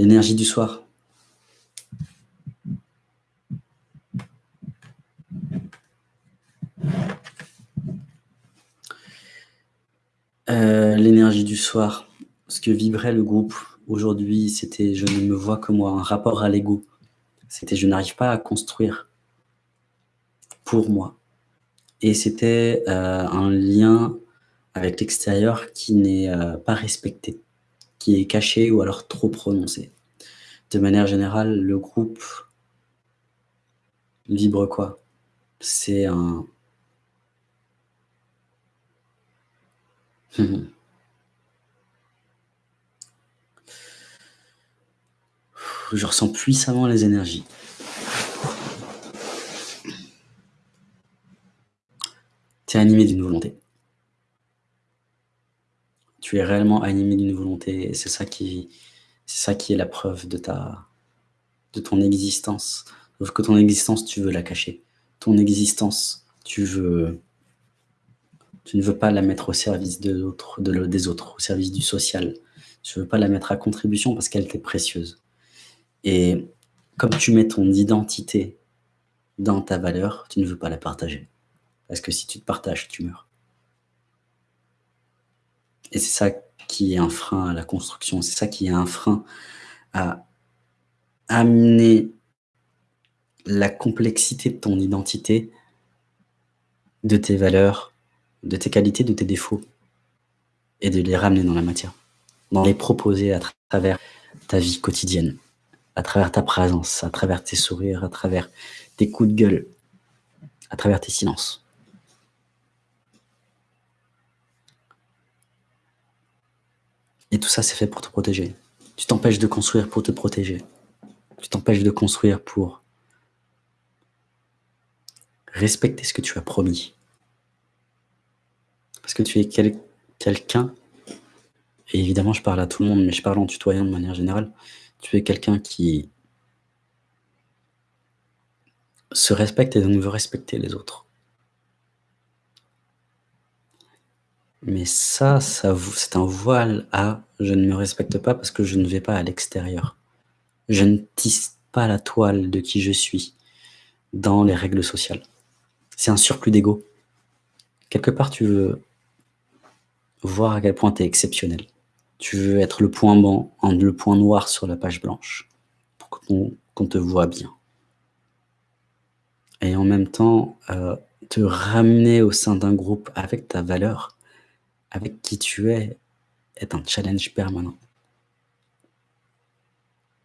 l'énergie du soir. Euh, l'énergie du soir, ce que vibrait le groupe aujourd'hui, c'était « je ne me vois que moi », un rapport à l'ego. C'était « je n'arrive pas à construire pour moi ». Et c'était euh, un lien avec l'extérieur qui n'est euh, pas respecté, qui est caché ou alors trop prononcé. De manière générale, le groupe vibre quoi? C'est un, Je ressens puissamment les énergies. Tu es animé d'une volonté. Tu es réellement animé d'une volonté et c'est ça qui c'est ça qui est la preuve de ta de ton existence. Sauf que ton existence, tu veux la cacher. Ton existence, tu veux tu ne veux pas la mettre au service de des autres, au service du social. Tu ne veux pas la mettre à contribution parce qu'elle t'est précieuse. Et comme tu mets ton identité dans ta valeur, tu ne veux pas la partager. Parce que si tu te partages, tu meurs. Et c'est ça qui est un frein à la construction, c'est ça qui est un frein à amener la complexité de ton identité, de tes valeurs, de tes qualités, de tes défauts, et de les ramener dans la matière, d'en les proposer à travers ta vie quotidienne, à travers ta présence, à travers tes sourires, à travers tes coups de gueule, à travers tes silences. Et tout ça, c'est fait pour te protéger. Tu t'empêches de construire pour te protéger. Tu t'empêches de construire pour respecter ce que tu as promis. Parce que tu es quelqu'un, et évidemment je parle à tout le monde, mais je parle en tutoyant de manière générale, tu es quelqu'un qui se respecte et donc veut respecter les autres. Mais ça, c'est un voile à « je ne me respecte pas parce que je ne vais pas à l'extérieur ». Je ne tisse pas la toile de qui je suis dans les règles sociales. C'est un surplus d'ego. Quelque part, tu veux voir à quel point tu es exceptionnel. Tu veux être le point blanc, le point noir sur la page blanche, pour qu'on te voit bien. Et en même temps, euh, te ramener au sein d'un groupe avec ta valeur, avec qui tu es, est un challenge permanent.